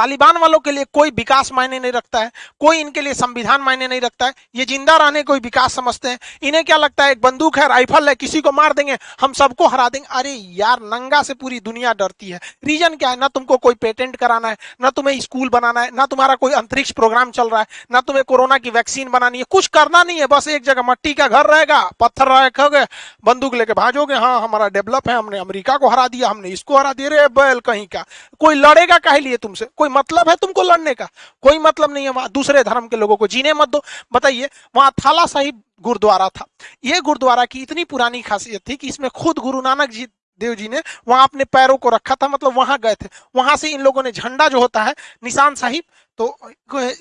तालिबान वालों के लिए कोई विकास मायने नहीं रखता है, कोई इनके लिए संविधान मायने नहीं रखता है, ये ज़िंदा रहने कोई विकास समझते हैं। इन्हें क्या लगता है, एक बंदूक है, राइफल है, किसी को मार देंगे, हम सबको हरा देंगे। अरे यार, नंगा से पूरी दुनिया डरती है। रीजन क्या है? ना तुमको कोई पेटेंट कराना है, ना तुम्हें स्कूल बनाना है, ना तुम्हारा कोई अंतरिक्ष प्रोग्राम चल रहा है, ना तुम्हें कोरोना की वैक्सीन बनानी है। कुछ करना नहीं है, बस एक जगह मट्टी का घर रहेगा, पत्थर रखोगे, बंदूक लेके भाजोगे हाँ हमारा डेवलप है, हमने अमेरिका को हरा दिया, हमने इसको हरा दिया। रे बैल कहीं का, कोई लड़ेगा कह लिए तुमसे? कोई मतलब है तुमको लड़ने का? कोई मतलब नहीं है वहाँ। दूसरे धर्म के लोगों को जीने मत दो। बताइए, वहाँ थाला साहिब गुरुद्वारा था। ये गुरुद्वारा की इतनी पुरानी खासियत थी कि इसमें खुद गुरु नानक जी, देव जी ने वहाँ अपने पैरों को रखा था। मतलब वहाँ गए थे। वहाँ से इन लोगों ने झंडा जो होता है, निशान साहिब तो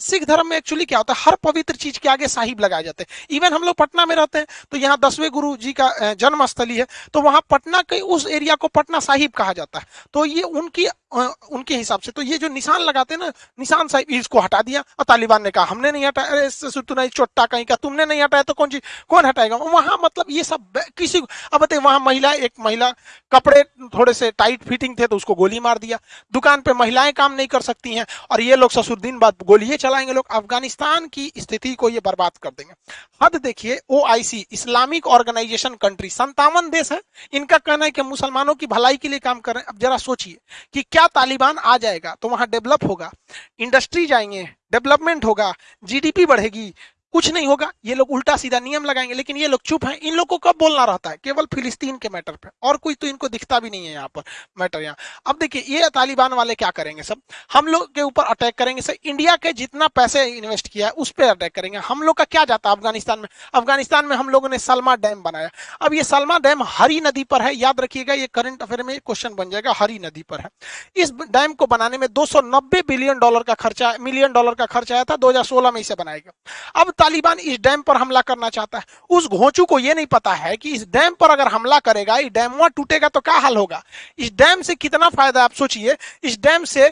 सिख धर्म में एक्चुअली क्या होता है? हर पवित्र चीज़ के आगे साहिब लगाए जाते हैं। इवन हम लोग पटना में रहते हैं तो यहाँ दसवें गुरु जी का जन्म स्थली है तो वहाँ पटना के उस एरिया को पटना साहिब कहा जाता है। तो ये उनकी उनके हिसाब से तो ये जो निशान लगाते हैं ना, निशान साहिब, इसको हटा दिया। और तालिबान ने कहा, हमने नहीं हटाया। चोट्टा कहीं का, तुमने नहीं हटाया तो कौन चीज़ कौन हटाएगा? वहाँ मतलब ये सब किसी अब बताइए, वहाँ महिला, एक महिला कपड़े थोड़े से टाइट फिटिंग थे तो उसको गोली मार दिया। दुकान पे महिलाएँ काम नहीं कर सकती हैं, और ये लोग ससुर दिन बाद गोलियाँ चलाएँगे लोग, अफ़गानिस्तान की स्थिति को ये बर्बाद कर देंगे। हद देखिए ओआईसी इस्लामिक ऑर्गेनाइजेशन कंट्री संतावन देश है। इनका कहना है कि मुसलमानों की भलाई के लिए काम कर अब जरा सोचिए कि क्या तालिबान आ जाएगा तो वहाँ डेवलप होगा, इंडस्ट्री जाएँगे, डेवलपमेंट होगा जीडीपी बढ़ेगी कुछ नहीं होगा। ये लोग उल्टा सीधा नियम लगाएँगे, लेकिन ये लोग चुप हैं। इन लोग को कब बोलना रहता है? केवल फिलिस्तीन के मैटर पे। और कोई तो इनको दिखता भी नहीं है यहाँ पर मैटर यहाँ। अब देखिए, ये तालिबान वाले क्या करेंगे सब? हम लोग के ऊपर अटैक करेंगे सर इंडिया के जितना पैसे इन्वेस्ट किया है, उस पर अटैक करेंगे। हम लोग का क्या जाता है अफ़गानिस्तान में? अफ़गानिस्तान में हम लोगों ने सलमा डैम बनाया। अब ये सलमा डैम हरी नदी पर है। याद रखिएगा, ये करंट अफेयर में क्वेश्चन बन जाएगा, हरी नदी पर है। इस डैम को बनाने में दो सौ नब्बे बिलियन डॉलर का खर्चा, मिलियन डॉलर का खर्चा आया था, दो हज़ार सोलह में इसे बनाएगा अब तालिबान इस डैम पर हमला करना चाहता है। उस घोंचू को यह नहीं पता है कि इस डैम पर अगर हमला करेगा, इस डैम वहाँ टूटेगा तो क्या हाल होगा? इस डैम से कितना फ़ायदा आप सोचिए, इस डैम से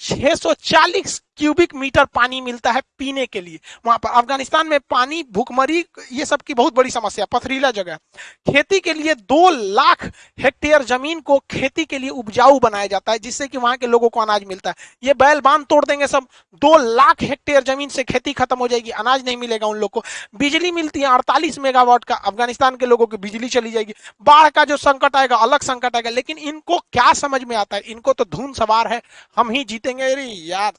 640 क्यूबिक मीटर पानी मिलता है पीने के लिए। वहाँ पर अफ़गानिस्तान में पानी, भूखमरी, ये सब की बहुत बड़ी समस्या, पथरीला जगह। खेती के लिए दो लाख हेक्टेयर ज़मीन को खेती के लिए उपजाऊ बनाया जाता है, जिससे कि वहाँ के लोगों को अनाज मिलता है। ये बैल बाँध तोड़ देंगे सब। दो लाख हेक्टेयर ज़मीन से खेती खत्म हो जाएगी, अनाज नहीं मिलेगा उन लोग को। बिजली मिलती है, अड़तालीस मेगावाट का, अफ़गानिस्तान के लोगों की बिजली चली जाएगी। बाढ़ का जो संकट आएगा, अलग संकट आएगा, लेकिन इनको क्या समझ में आता है? इनको तो धुन सवार है, हम ही जीतेंगे। अरे यार!